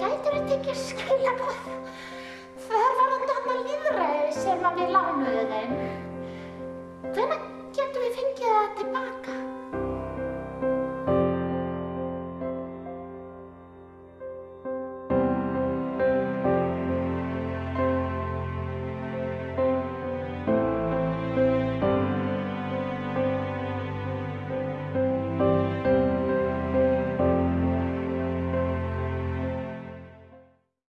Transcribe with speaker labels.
Speaker 1: Gætur að tekja skilabóð. Loài.